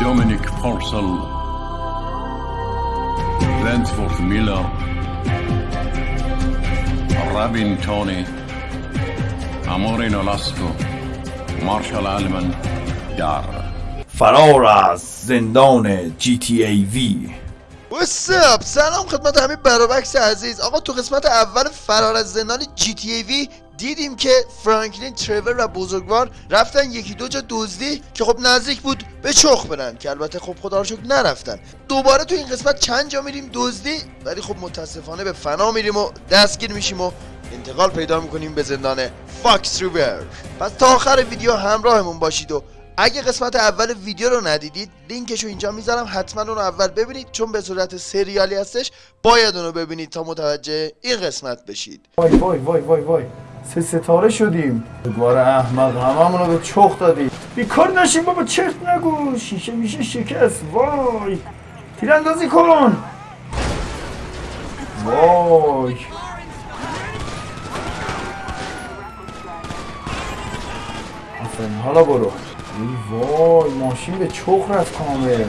Dominic Purcell, Brentford Miller, Rabin Tony, Amorin Olasco, Marshall Allman. در فرار از زندان GTA V. وسب سلام خدمت همه برابکس عزیز. آقا تو قسمت اول فرار از زندان جی تی ای وی دیدیم که فرانکلین ترور و بزرگوار رفتن یکی دو جا دزدی که خب نزدیک بود به چخ برن که البته خب خدا رو شکر نرفتن. دوباره تو این قسمت چند جا میریم دزدی ولی خب متاسفانه به فنا میریم و دستگیر میشیم و انتقال پیدا می‌کنیم به زندان فاکس ریور. پس تا آخر ویدیو همراهمون باشید و اگه قسمت اول ویدیو رو ندیدید لینکش رو اینجا می‌ذارم حتما اون رو اول ببینید چون به صورت سریالی هستش باید اون رو ببینید تا متوجه این قسمت بشید. وای وای وای وای وای. سه ستاره شدیم. بزرگوار احمق هممون رو به چخ دادی بیکار نشیم بابا چرت نگو. شیشه میشه شکست. وای. تیراندازی کن. وای. آفرین حالا برو. ای وای ماشین به چخ رفت کامل.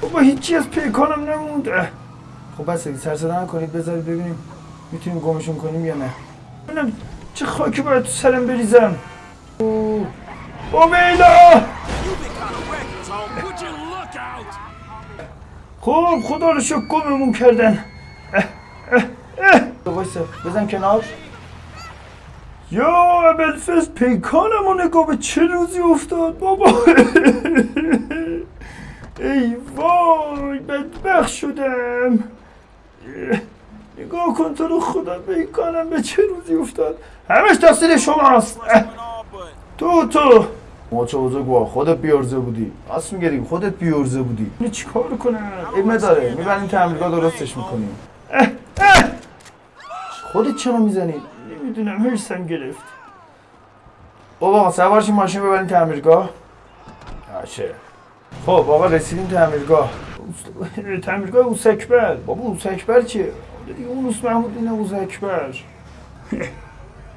بابا هیچی از پیکانم نمونده. خب بس سر صدا نکنید بذارید ببینیم. می‌تونیم گمشون کنیم یا نه؟ ببینم چه خاکی باید تو سرم بریزم. اوه. او میلا خب خدا رو شکر گممون کردن. اه. وایسا بزن کنار. یا ابلفز پیکانم و نگاه به چه روزی افتاد بابا. ای وای بدبخت شدم. نگاه کن تو رو خدا پیکانم به چه روزی افتاد؟ همش تقصیر شماست. تو تو. ما چه بزرگوار خودت بیارزه بودی. میگه دیگه خودت بیارزه بودی. اینو چیکار کنم؟ علمه داره می‌بریم تعمیرگاه درستش می‌کنیم. خودت چرا می‌زنی؟ نمی‌دونم هرسم گرفت. بابا سوارشی ماشین ببریم تعمیرگاه باشه. خب آقا رسیدیم تعمیرگاه تعمیرگاه اوسکبر بابا اوسکبر چیه؟ دیگه اون اوس محمود اینه اوسکبر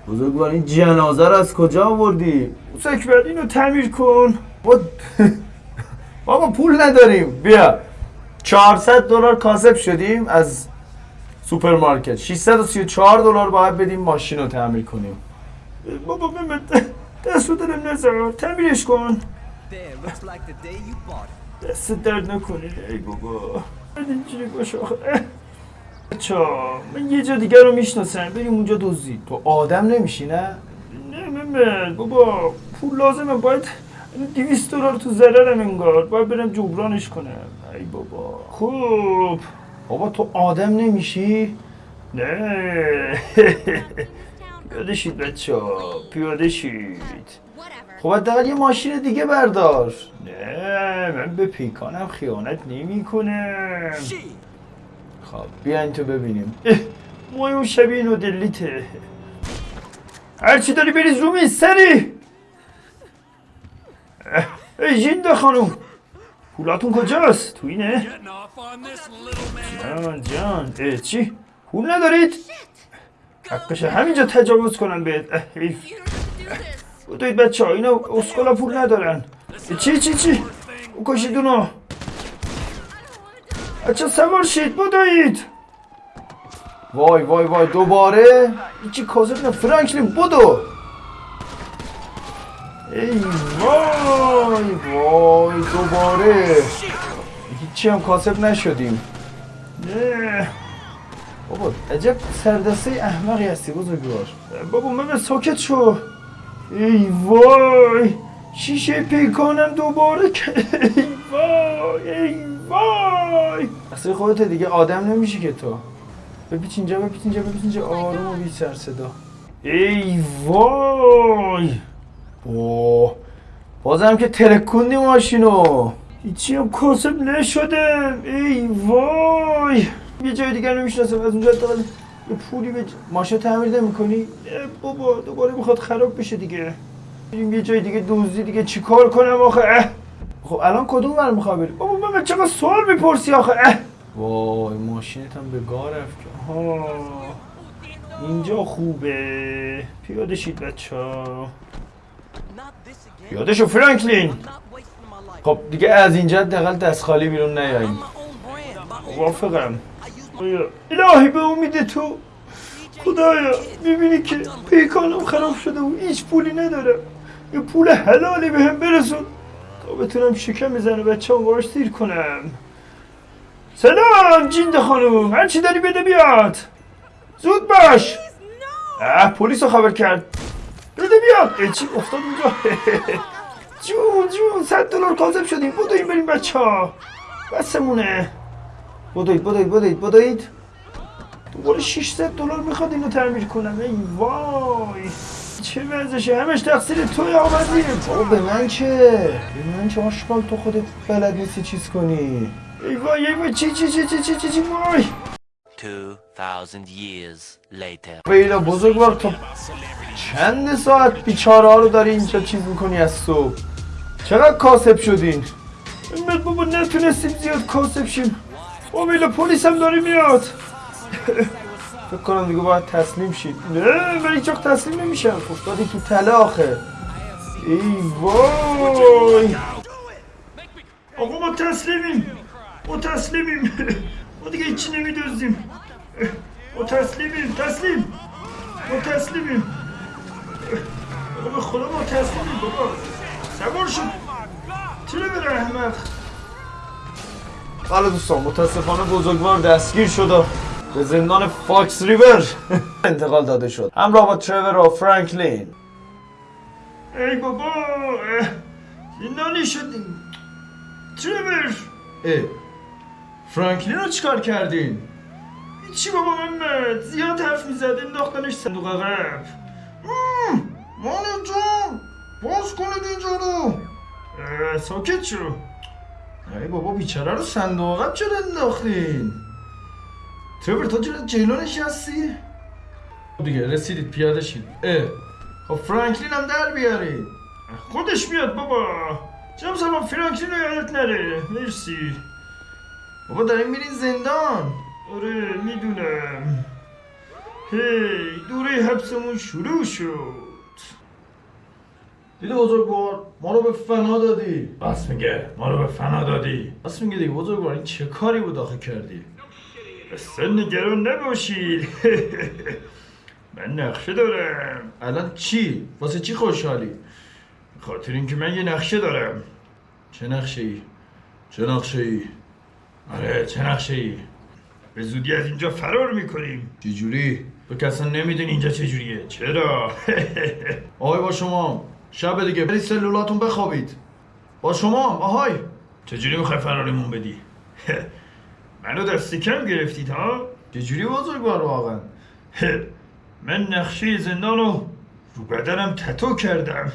بزرگوار این جنازه رو از کجا آوردی؟ اوسکبر اینو تعمیر کن. بابا بابا پول نداریم. بیا. 400 دلار کاسب شدیم از سوپرمارکت. 634 دلار باید بدیم ماشین رو تعمیر کنیم. بابا بمت دست رو دلم نزار تعمیرش کن. دست درد نکنه ای بابا. اینجوری باشه آخه بچا من یه جا دیگه رو می‌شناسم. بریم اونجا دزدی. تو آدم نمیشی نه؟ نه بابا پول لازمه. باید 200 دلار تو ضررم انگار. باید برم جبرانش کنم. ای بابا. خوب. بابا تو آدم نمیشی؟ نه. پیاده شید بچه پیاده شید. خب حداقل یه ماشین دیگه بردار. نه من به پیکانم خیانت نمی کنم خب بیاین تو ببینیم. اون شبیه نودلیته هرچی داری بریز رو میز سری. ای جینده خانوم پولاتون کجاست؟ تو اینه؟ جان جان. اه، چی؟ پول ندارید؟ حقشه همینجا تجاوز کنم بهت. اه، حیف. بودوید بچه ها اینا اسکولا پول ندارن. چی چی چی؟ او کشید اونو. بچه سوار شید بودوید وای وای وای دوباره چی کازه نه فرانکلین بودو ای وای وای دوباره هیچی هم کاسب نشدیم بابا عجب سردسته احمقی هستی بزرگوار بابا من ساکت شو ای وای شیشه پیکانم دوباره ای وای ای وای! اصلا خودت دیگه آدم نمیشی که تو. بپیچ اینجا بپیچ اینجا بپیچ اینجا. آروم و بی سر صدا. ای وای! اوه. بازم که ترکوندی ماشینو. هیچی هم کاسب نشدم ای وای! یه جای دیگر نمی‌شناسم. از اونجا حداقل یه پولی به ماشین تعمیر نمی‌کنی؟ بابا دوباره می‌خواد خراب بشه دیگه. یه جای دیگه دوزی دیگه. چیکار کنم آخه. خب الان کدوم ور می‌خوای بری؟ بابا من چقدر سوال می‌پرسی آخه؟ اه. وای ماشینت هم به گار رفت ها اینجا خوبه. پیاده شید بچه. پیاده شو فرانکلین. خب دیگه از اینجا دقل دست خالی بیرون نیاییم. موافقم. الهی به امید تو. خدایا می‌بینی که پیکانم خراب شده و هیچ پولی ندارم یه پول حلالی به هم برسون. تا بتونم شکم می‌زنه بچه هم باش سیر کنم. سلام جیند خانوم. هرچی داری بده بیاد. زود باش. اه پلیس رو خبر کرد. بده بیاد. چی افتاد اونجا؟ جون جون صد دلار کاذب شدیم. بدویم بریم بچه ها بسمونه. بدوید بدوید بدوید بدوید. دوباره 600 دلار می‌خواد اینو تعمیر کنم. ای وای. چه وضعشه همش تقصیر توی آمدی بابا به من چه؟ به من چه آشغال تو خودت بلد نیستی چیز کنی؟ ای وای ای وای چی چی چی چی چی چی چی وای. 2000 years later. بیلا بزرگوار تو چند ساعت بیچاره ها رو داری اینجا چیز می‌کنی از صبح چقدر کاسب شدین؟ امت بابا نتونستیم زیاد کاسب شیم. او بیلا پلیس هم داری میاد. فکر کنم دیگه باید تسلیم شید. نه من هیچ تسلیم نمیشم. افتادی تو تله آخه. ای وای. آقا ما تسلیمیم. ما تسلیمیم. ما دیگه هیچی نمیدزدیم ما تسلیمیم. تسلیم. ما تسلیمیم. به خدا ما تسلیمیم بابا. سوار شد چرا بره احمق بله دوستان متاسفانه بزرگوار دستگیر شد و به زندان فاکس ریور. انتقال داده شد. همراه با ترور و فرانکلین. ای بابا زندانی شدیم ترور. اه فرانکلین رو چیکار کردین؟ چی بابا محمد؟ زیاد حرف می‌زد انداختنش صندوق عقب. مالی جان باز کنید اینجا رو. ساکت شو. ای بابا بیچاره رو صندوق عقب چرا انداختین؟ ترور تو چرا جلو نشستی دیگه رسیدید پیاده شید اه خب فرانکلین هم در بیارید خودش میاد بابا جام سلام فرانکلین رو یادت نره مرسی بابا داریم میرین زندان آره می‌دونم هی دوره حبسمون شروع شد دیدی بزرگوار ما رو به فنا دادی بس میگه ما رو به فنا دادی بس میگه دیگه بزرگوار این چه کاری بود آخه کردی اصلا نگران نباشید من نقشه دارم الان چی؟ واسه چی خوشحالی؟ خاطر اینکه من یه نقشه دارم چه نقشه ای؟ چه نقشه ای؟ آره چه نقشه ای؟ به زودی از اینجا فرار می‌کنیم چجوری؟ تو که اصلا نمی‌دونی اینجا چجوریه چرا؟ آهای با شما شب دیگه برید سلولاتون بخوابید با شما آهای چجوری می‌خوای فرارمون بدی؟ منو دست کم گرفتید ها؟ چجوری بزرگوار واقعا؟ من نقشه زندان رو رو بدنم تتو کردم.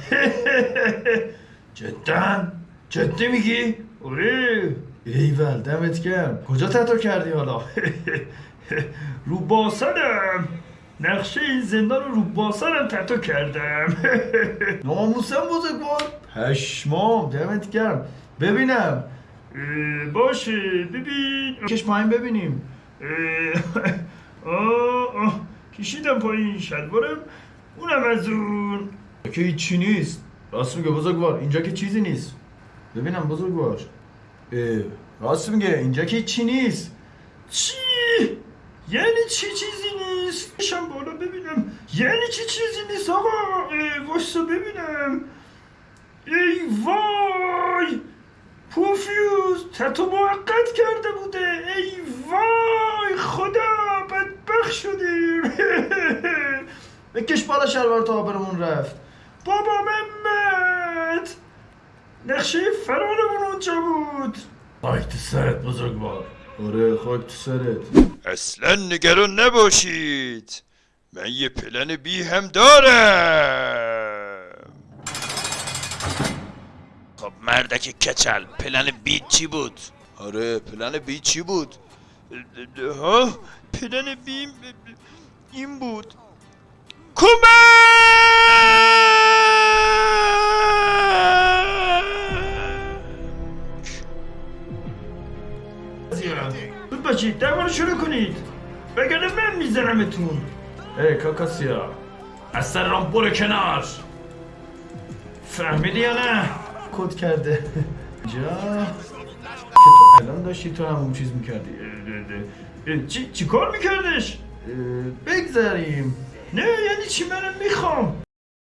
جدا؟ جدی میگی؟ آره. ایول دمت گرم. کجا تتو کردی حالا؟ رو باسنم. نقشه این زندان رو رو باسنم تتو کردم. ناموسم بزرگوار. پشمام دمت گرم. ببینم. باشه ببین. کش پایین ببینیم. آه آه. کشیدم پایین شلوارم. اونم از اون. که هیچی نیست. راست میگه بزرگوار اینجا که چیزی نیست. ببینم بزرگوار. راست میگه اینجا که چی نیست. چی؟ یعنی چی چیزی نیست؟ شم بالا ببینم. یعنی چی چیزی نیست آقا؟ واسه ببینم. ای وای! پوفیوز تتو موقت کرده بوده. ای وای خدا بدبخ شدیم بکش بالا شلوار تا آبرمون رفت. بابا محمد نقشه فرارمون اونجا بود. خاک تو سرت بزرگوار. آره خاک تو سرت. اصلا نگران نباشید. من یه پلن بی هم دارم. مردک کچل پلن بی چی بود؟ آره پلن بی چی بود؟ ها؟ پلن بی این بود کمک بود باشید در رو شروع کنید وگرنه من میزنمتون ای کاکاسیا از سر رام برو کنار فهمیدی یا نه کد کرده. اینجا. که تو الان داشتی تو هم اون چیز می‌کردی. چی, چی کار میکردش؟ بگذاریم نه یعنی چی؟ منم می‌خوام.